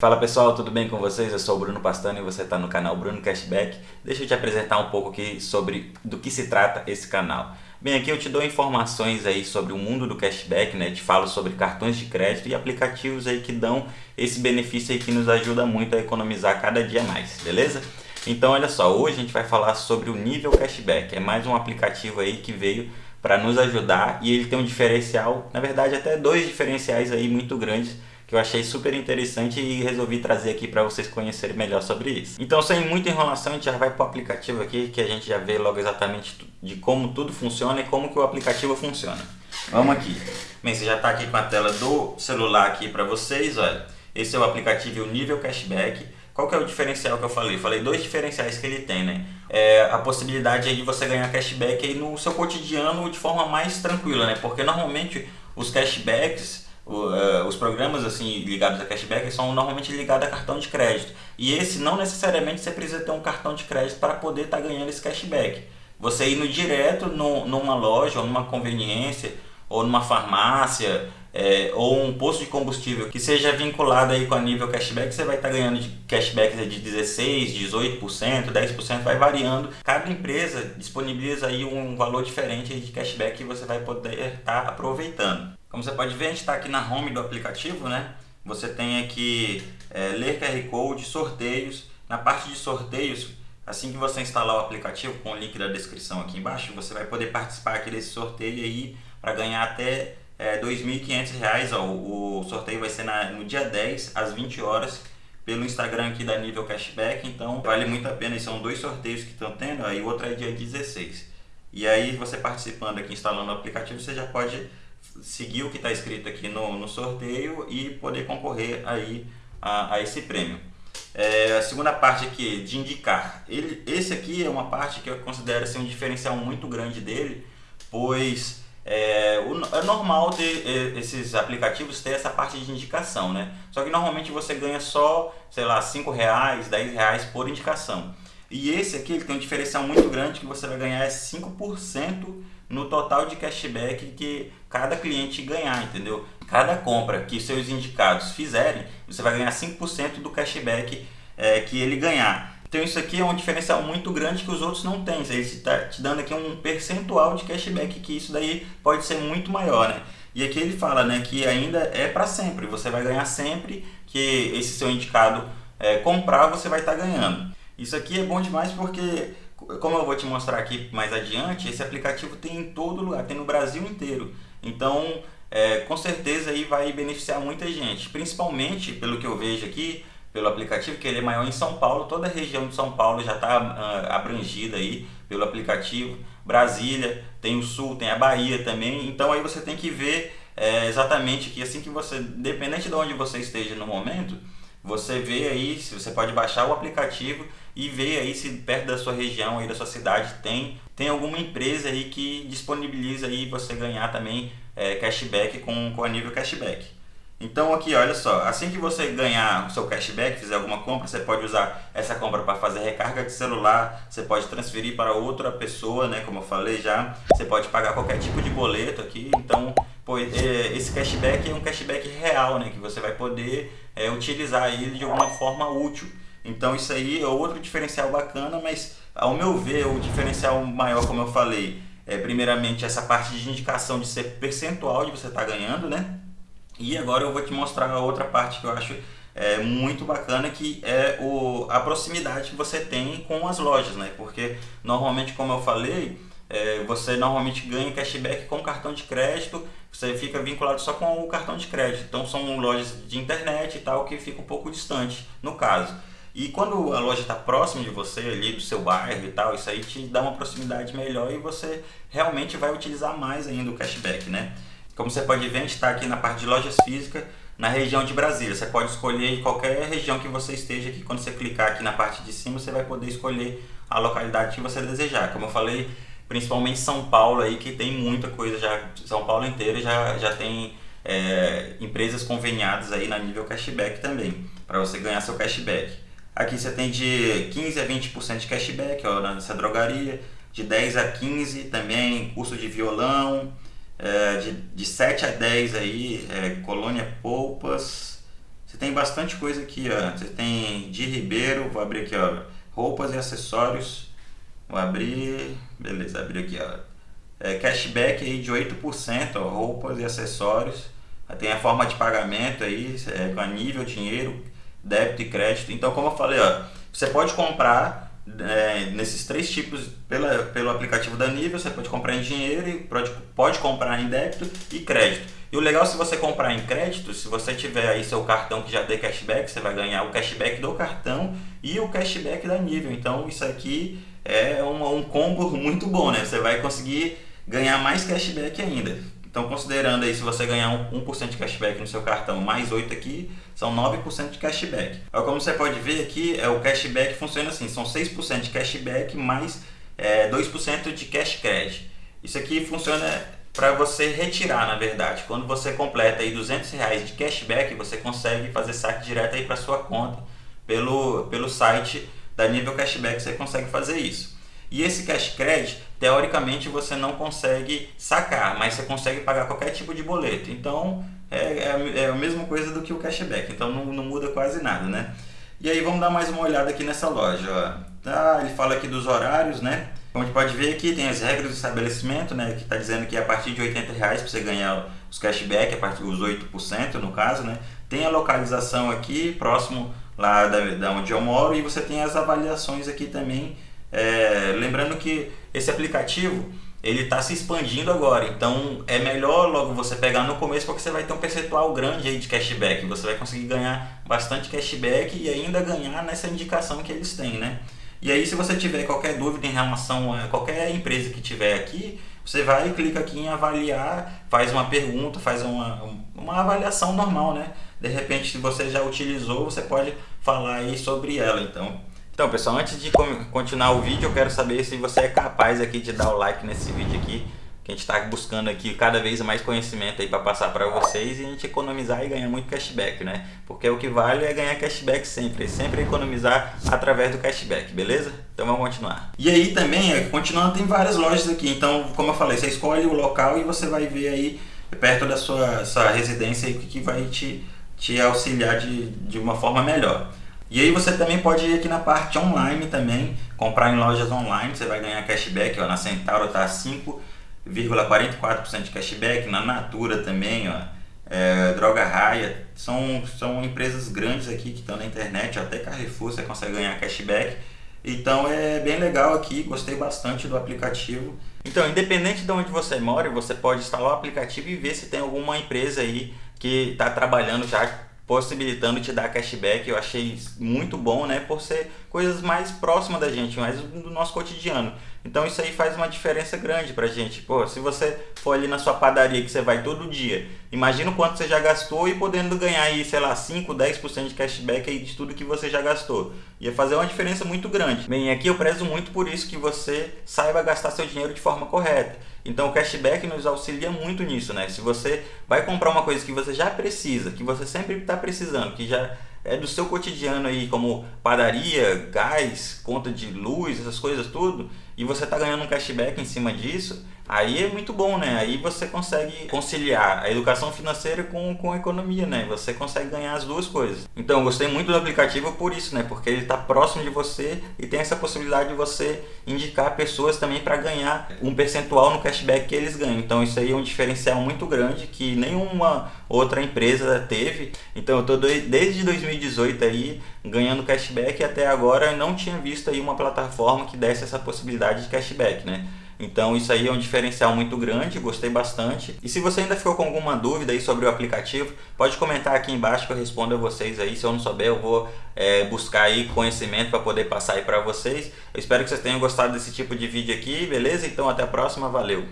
Fala pessoal, tudo bem com vocês? Eu sou o Bruno Pastano e você está no canal Bruno Cashback. Deixa eu te apresentar um pouco aqui sobre do que se trata esse canal. Bem, aqui eu te dou informações aí sobre o mundo do cashback, né? Te falo sobre cartões de crédito e aplicativos aí que dão esse benefício aí que nos ajuda muito a economizar cada dia mais, beleza? Então olha só, hoje a gente vai falar sobre o nível cashback. É mais um aplicativo aí que veio para nos ajudar e ele tem um diferencial, na verdade até dois diferenciais aí muito grandes que eu achei super interessante e resolvi trazer aqui para vocês conhecerem melhor sobre isso. Então, sem muita enrolação, a gente já vai para o aplicativo aqui, que a gente já vê logo exatamente de como tudo funciona e como que o aplicativo funciona. Vamos aqui. Bem, você já está aqui com a tela do celular aqui para vocês, olha. Esse é o aplicativo Nível Cashback. Qual que é o diferencial que eu falei? Falei dois diferenciais que ele tem, né? É a possibilidade aí de você ganhar cashback aí no seu cotidiano de forma mais tranquila, né? Porque normalmente os cashbacks os programas assim ligados a cashback são normalmente ligados a cartão de crédito. E esse não necessariamente você precisa ter um cartão de crédito para poder estar tá ganhando esse cashback. Você indo direto no, numa loja ou numa conveniência ou numa farmácia é, ou um posto de combustível que seja vinculado aí com a nível cashback, você vai estar tá ganhando de cashbacks de 16, 18%, 10%, vai variando. Cada empresa disponibiliza aí um valor diferente de cashback que você vai poder estar tá aproveitando. Como você pode ver, a gente está aqui na home do aplicativo, né? Você tem aqui é, ler QR Code, sorteios. Na parte de sorteios, assim que você instalar o aplicativo, com o link da descrição aqui embaixo, você vai poder participar aqui desse sorteio aí para ganhar até é, R$ 2.500. O, sorteio vai ser na, no dia 10, às 20 horas, pelo Instagram aqui da Nível Cashback. Então, vale muito a pena. E são dois sorteios que estão tendo, aí o outro é dia 16. E aí, você participando aqui, instalando o aplicativo, você já pode seguir o que está escrito aqui no, no sorteio e poder concorrer aí a, a esse prêmio. É, a segunda parte aqui de indicar, ele, esse aqui é uma parte que eu considero assim, um diferencial muito grande dele, pois é, o, é normal ter é, esses aplicativos ter essa parte de indicação, né? Só que normalmente você ganha só, sei lá, 5 reais, 10 reais por indicação. E esse aqui ele tem um diferencial muito grande que você vai ganhar é 5% no total de cashback que cada cliente ganhar, entendeu? Cada compra que seus indicados fizerem, você vai ganhar 5% do cashback é, que ele ganhar. Então isso aqui é um diferencial muito grande que os outros não têm. Ele está te dando aqui um percentual de cashback que isso daí pode ser muito maior, né? E aqui ele fala né, que ainda é para sempre. Você vai ganhar sempre que esse seu indicado é, comprar, você vai estar tá ganhando. Isso aqui é bom demais porque como eu vou te mostrar aqui mais adiante, esse aplicativo tem em todo lugar, tem no Brasil inteiro. Então, é, com certeza aí vai beneficiar muita gente, principalmente pelo que eu vejo aqui, pelo aplicativo, que ele é maior em São Paulo, toda a região de São Paulo já está uh, abrangida aí pelo aplicativo, Brasília, tem o Sul, tem a Bahia também, então aí você tem que ver é, exatamente que assim que você, dependente de onde você esteja no momento, você vê aí, se você pode baixar o aplicativo e ver aí se perto da sua região, aí da sua cidade, tem, tem alguma empresa aí que disponibiliza aí você ganhar também é, cashback com, com a nível cashback. Então aqui, olha só, assim que você ganhar o seu cashback, fizer alguma compra, você pode usar essa compra para fazer recarga de celular, você pode transferir para outra pessoa, né, como eu falei já, você pode pagar qualquer tipo de boleto aqui, então pois, é, esse cashback é um cashback real, né, que você vai poder é, utilizar ele de alguma forma útil. Então isso aí é outro diferencial bacana, mas ao meu ver o diferencial maior, como eu falei, é primeiramente essa parte de indicação de ser percentual de você estar tá ganhando, né? E agora eu vou te mostrar a outra parte que eu acho é, muito bacana, que é o, a proximidade que você tem com as lojas, né? Porque normalmente, como eu falei, é, você normalmente ganha cashback com cartão de crédito, você fica vinculado só com o cartão de crédito. Então são lojas de internet e tal que fica um pouco distante, no caso. E quando a loja está próxima de você, ali do seu bairro e tal, isso aí te dá uma proximidade melhor e você realmente vai utilizar mais ainda o cashback, né? Como você pode ver, a gente está aqui na parte de lojas físicas, na região de Brasília. Você pode escolher qualquer região que você esteja aqui. Quando você clicar aqui na parte de cima, você vai poder escolher a localidade que você desejar. Como eu falei, principalmente São Paulo aí, que tem muita coisa já, São Paulo inteiro já, já tem é, empresas conveniadas aí na nível cashback também, para você ganhar seu cashback. Aqui você tem de 15 a 20% de cashback ó, nessa drogaria, de 10 a 15 também curso de violão, é, de, de 7 a 10 aí, é, colônia polpas, você tem bastante coisa aqui, ó. Você tem de Ribeiro, vou abrir aqui, ó, roupas e acessórios. Vou abrir, beleza, abri aqui, ó. É, cashback aí de 8%, ó, roupas e acessórios. Tem a forma de pagamento aí, é, com a nível, dinheiro, débito e crédito. Então, como eu falei, ó, você pode comprar é, nesses três tipos pela, pelo aplicativo da Nível, você pode comprar em dinheiro, pode, pode comprar em débito e crédito. E o legal se você comprar em crédito, se você tiver aí seu cartão que já dê cashback, você vai ganhar o cashback do cartão e o cashback da Nível. Então isso aqui é um, um combo muito bom, né? Você vai conseguir ganhar mais cashback ainda. Então, considerando aí, se você ganhar 1% de cashback no seu cartão, mais 8 aqui, são 9% de cashback. Como você pode ver aqui, é, o cashback funciona assim, são 6% de cashback mais é, 2% de cash credit. Isso aqui funciona para você retirar, na verdade. Quando você completa aí 200 reais de cashback, você consegue fazer saque direto aí para sua conta pelo, pelo site da Nível Cashback, você consegue fazer isso. E esse cash credit, teoricamente, você não consegue sacar, mas você consegue pagar qualquer tipo de boleto. Então, é, é, é a mesma coisa do que o cashback, então não, não, muda quase nada, né? E aí vamos dar mais uma olhada aqui nessa loja. Tá, ele fala aqui dos horários, né? Como a gente pode ver aqui, tem as regras do estabelecimento, né? Que está dizendo que é a partir de 80 reais para você ganhar os cashback, a partir dos 8% no caso, né? Tem a localização aqui, próximo lá da, da onde eu moro, e você tem as avaliações aqui também é, lembrando que esse aplicativo ele está se expandindo agora, então é melhor logo você pegar no começo porque você vai ter um percentual grande aí de cashback, você vai conseguir ganhar bastante cashback e ainda ganhar nessa indicação que eles têm, né? E aí se você tiver qualquer dúvida em relação a qualquer empresa que tiver aqui, você vai e clica aqui em avaliar, faz uma pergunta, faz uma, uma avaliação normal, né? De repente se você já utilizou, você pode falar aí sobre ela, então então pessoal, antes de continuar o vídeo, eu quero saber se você é capaz aqui de dar o like nesse vídeo aqui. Que a gente está buscando aqui cada vez mais conhecimento aí para passar para vocês e a gente economizar e ganhar muito cashback, né? Porque o que vale é ganhar cashback sempre, sempre economizar através do cashback, beleza? Então vamos continuar. E aí também, é, continuando, tem várias lojas aqui, então como eu falei, você escolhe o local e você vai ver aí perto da sua, sua residência o que vai te, te auxiliar de, de uma forma melhor. E aí você também pode ir aqui na parte online também, comprar em lojas online, você vai ganhar cashback, ó, na Centauro tá 5,44% de cashback, na Natura também, ó, é, Droga Raia, são, são empresas grandes aqui que estão na internet, até Carrefour você consegue ganhar cashback. Então é bem legal aqui, gostei bastante do aplicativo. Então, independente de onde você mora, você pode instalar o aplicativo e ver se tem alguma empresa aí que está trabalhando já possibilitando te dar cashback, eu achei muito bom, né, por ser coisas mais próximas da gente, mais do nosso cotidiano. Então isso aí faz uma diferença grande pra gente. Pô, se você for ali na sua padaria que você vai todo dia, imagina o quanto você já gastou e podendo ganhar aí, sei lá, 5, 10% de cashback aí de tudo que você já gastou. Ia fazer uma diferença muito grande. Bem, aqui eu prezo muito por isso que você saiba gastar seu dinheiro de forma correta. Então o cashback nos auxilia muito nisso, né? Se você vai comprar uma coisa que você já precisa, que você sempre está precisando, que já é do seu cotidiano aí, como padaria, gás, conta de luz, essas coisas tudo, e você está ganhando um cashback em cima disso, aí é muito bom, né? Aí você consegue conciliar a educação financeira com, com a economia, né? Você consegue ganhar as duas coisas. Então, eu gostei muito do aplicativo por isso, né? Porque ele está próximo de você e tem essa possibilidade de você indicar pessoas também para ganhar um percentual no cashback que eles ganham. Então, isso aí é um diferencial muito grande que nenhuma outra empresa teve. Então, eu estou desde 2018 aí ganhando cashback e até agora não tinha visto aí uma plataforma que desse essa possibilidade de cashback, né? Então isso aí é um diferencial muito grande, gostei bastante. E se você ainda ficou com alguma dúvida aí sobre o aplicativo, pode comentar aqui embaixo que eu respondo a vocês aí. Se eu não souber, eu vou é, buscar aí conhecimento para poder passar aí para vocês. Eu espero que vocês tenham gostado desse tipo de vídeo aqui, beleza? Então até a próxima, valeu!